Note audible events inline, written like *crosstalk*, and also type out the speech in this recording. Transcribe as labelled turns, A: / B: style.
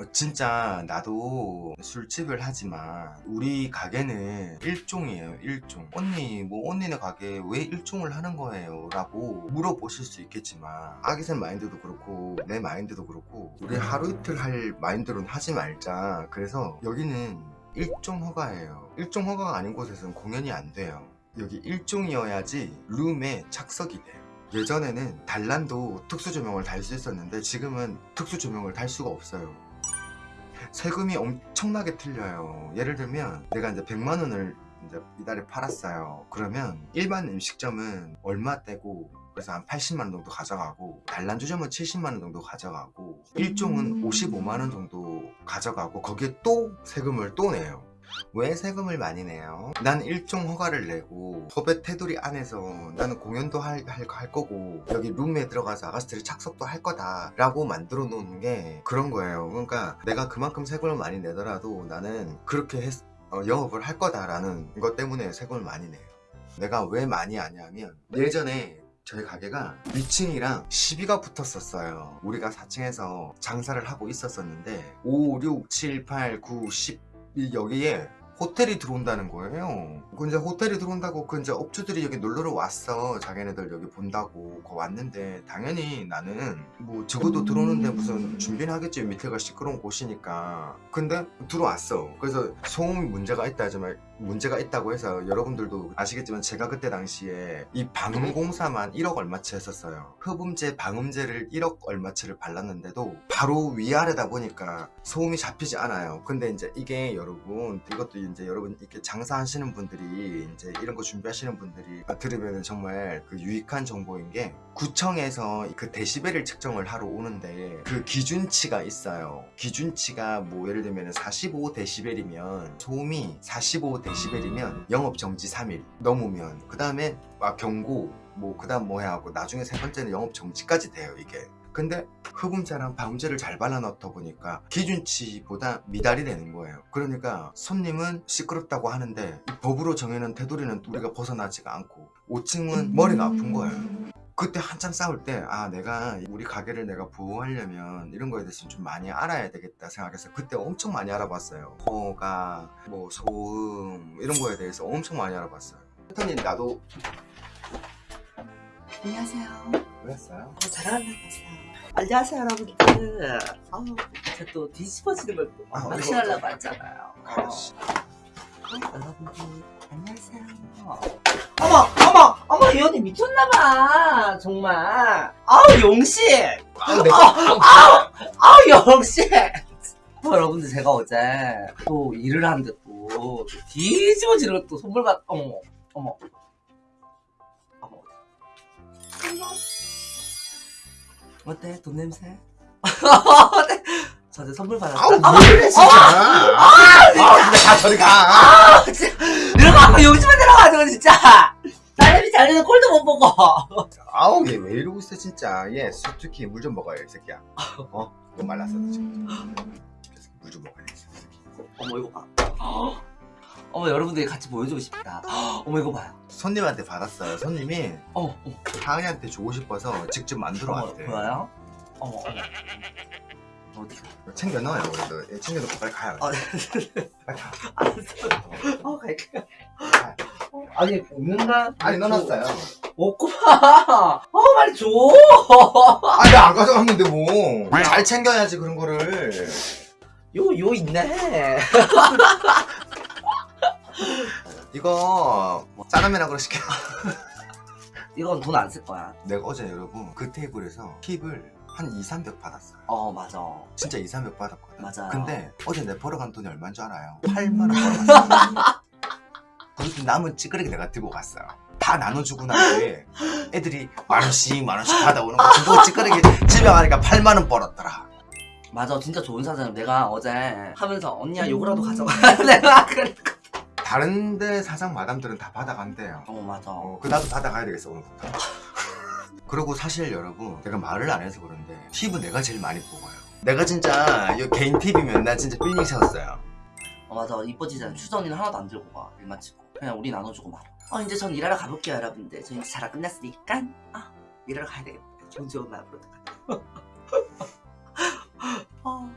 A: 어, 진짜 나도 술집을 하지만 우리 가게는 일종이에요 일종. 언니 뭐 언니네 가게 왜 일종을 하는 거예요? 라고 물어보실 수 있겠지만 아기새 마인드도 그렇고 내 마인드도 그렇고 우리 하루 이틀 할 마인드로는 하지 말자. 그래서 여기는 일종 허가예요. 일종 허가가 아닌 곳에서는 공연이 안 돼요. 여기 일종이어야지 룸에 착석이 돼요. 예전에는 단란도 특수 조명을 달 수 있었는데 지금은 특수 조명을 달 수가 없어요 세금이 엄청나게 틀려요. 예를 들면 내가 이제 100만 원을 이제 이달에 팔았어요. 그러면 일반 음식점은 얼마 떼고 그래서 한 80만 원 정도 가져가고 단란주점은 70만 원 정도 가져가고 일종은 55만 원 정도 가져가고 거기에 또 세금을 또 내요 왜 세금을 많이 내요? 난 일종 허가를 내고 법의 테두리 안에서 나는 공연도 할, 할, 할 거고 여기 룸에 들어가서 아가씨들이 착석도 할 거다 라고 만들어 놓는 게 그런 거예요. 그러니까 내가 그만큼 세금을 많이 내더라도 나는 그렇게 했, 어, 영업을 할 거다라는 것 때문에 세금을 많이 내요. 내가 왜 많이 하냐면 예전에 저희 가게가 위층이랑 시비가 붙었었어요. 우리가 4층에서 장사를 하고 있었었는데 5, 6, 7, 8, 9, 10이 여기에 호텔이 들어온다는 거예요. 그 이제 호텔이 들어온다고 그 이제 업주들이 여기 놀러를 왔어. 자기네들 여기 본다고 거 왔는데 당연히 나는 뭐 적어도 들어오는데 무슨 준비는 하겠지 밑에가 시끄러운 곳이니까. 근데 들어왔어. 그래서 소음이 문제가 있다 하지만 문제가 있다고 해서 여러분들도 아시겠지만 제가 그때 당시에 이 방음공사만 1억 얼마치 했었어요. 흡음제, 방음제를 1억 얼마치를 발랐는데도 바로 위아래다 보니까 소음이 잡히지 않아요. 근데 이제 이게 여러분 이것도 이제 여러분 이렇게 장사하시는 분들이 이제 이런 거 준비하시는 분들이 들으면 정말 그 유익한 정보인 게 구청에서 그 데시벨을 측정을 하러 오는데 그 기준치가 있어요. 기준치가 뭐 예를 들면 45 데시벨이면 소음이 45 데시벨 이면 영업 정지 3일 넘으면 그 다음에 막 경고 뭐 그 다음 뭐 해야 하고 나중에 세 번째는 영업 정지까지 돼요 이게. 근데 흡음제랑 방음제를 잘 발라놓다 보니까 기준치보다 미달이 되는 거예요 그러니까 손님은 시끄럽다고 하는데 이 법으로 정해놓은 테두리는 우리가 벗어나지가 않고 5층은 머리가 아픈 거예요 그때 한참 싸울 때 아 내가 우리 가게를 내가 보호하려면 이런 거에 대해서 좀 많이 알아야 되겠다 생각해서 그때 엄청 많이 알아봤어요 허가 뭐 소음 이런 거에 대해서 엄청 많이 알아봤어요 했더니 나도
B: 안녕하세요.
A: 그랬어요?
B: 어, 잘하는 날 봤어요. 안녕하세요, 여러분들. 아우, 제가 또 뒤집어지는 걸또
A: 아,
B: 낚시하려고 했잖아요. 어.
A: 알았어
B: 어, 여러분들, 안녕하세요. 어머, 어머, 어머, 이 언니 미쳤나봐. 정말. 아우, 용씨.
A: 아,
B: 아우, 아우, 용씨. 어, 여러분들, 제가 어제 또 일을 하는데 또, 또 뒤집어지는 걸또 선물 받, 어머, 어머. 어머. 어때? 돈 냄새? 저한테 선물 받았어.
A: 아우 왜 그래 진짜 아 진짜 다 저리 가
B: 아, 진짜. 내려가, 용집에 내려가지고, 진짜. 딸내미 잘리는 꼴도 못 보고.
A: 아우 얘 왜 이러고 있어 진짜 얘 솔직히 물 좀 먹어요 이 새끼야 어? 너무 말랐어 지금 물좀 먹어야 돼
B: 어머, 이거 봐. 어머, 여러분들이 같이 보여주고 싶다. 어머, 이거 봐요.
A: 손님한테 받았어요 손님이
B: 어머, 어머,
A: 하은이한테 주고 싶어서 직접 만들어
B: 어머,
A: 왔대
B: 보여요? 어머, 어머. 어디?
A: 챙겨 넣어요 그래도 얘 챙겨놓고 빨리 가요 가 *laughs*
B: 알았어. 어, 갈게요. 어, 아니, 없는가?
A: 아니 넣어놨어요
B: 없구나. 어, 빨리 줘.
A: 아니 안 가져갔는데 뭐 잘 챙겨야지 그런 거를
B: 요, 요 있네.
A: 이거 짜장면하고 시켜
B: 이건 돈 안 쓸 거야.
A: 내가 어제 여러분 그 테이블에서 팁을 한 2, 300 받았어요
B: 어, 맞아.
A: 진짜 2, 300 받았거든
B: 맞아요.
A: 근데 어제 내 벌어간 돈이 얼마인 줄 알아요? 8만 원 벌어갔어요 그것도 남은 찌끄레기 내가 들고 갔어요 다 나눠주고 난 뒤에 애들이 만원씩 만원씩 받아오는 거 그거 찌끄레기 집에 가니까 8만원 벌었더라
B: 맞아, 진짜 좋은 사장님. 내가 어제 하면서 언니야 요거라도 가져가. *laughs* 내가 그래.
A: 다른 데 사장 마담들은 다 받아간대요
B: 어, 맞아.
A: 어, 그 나도 받아가야 되겠어 오늘부터 그리고 사실 여러분 내가 말을 안 해서 그런데 팁은 내가 제일 많이 뽑아요 내가 진짜 이 개인 팁이면 나 진짜 빌링 세웠어요
B: 어, 맞아. 이뻐지잖아. 추전이는 하나도 안 들고 가. 일 마치고. 그냥 우리 나눠주고 말아. 어, 이제 전 일하러 가볼게요, 여러분들. 저 이제 자라 끝났으니까. 아, 일하러 가야 되겠다. 좋은 좋은 마음으로. *laughs* 어,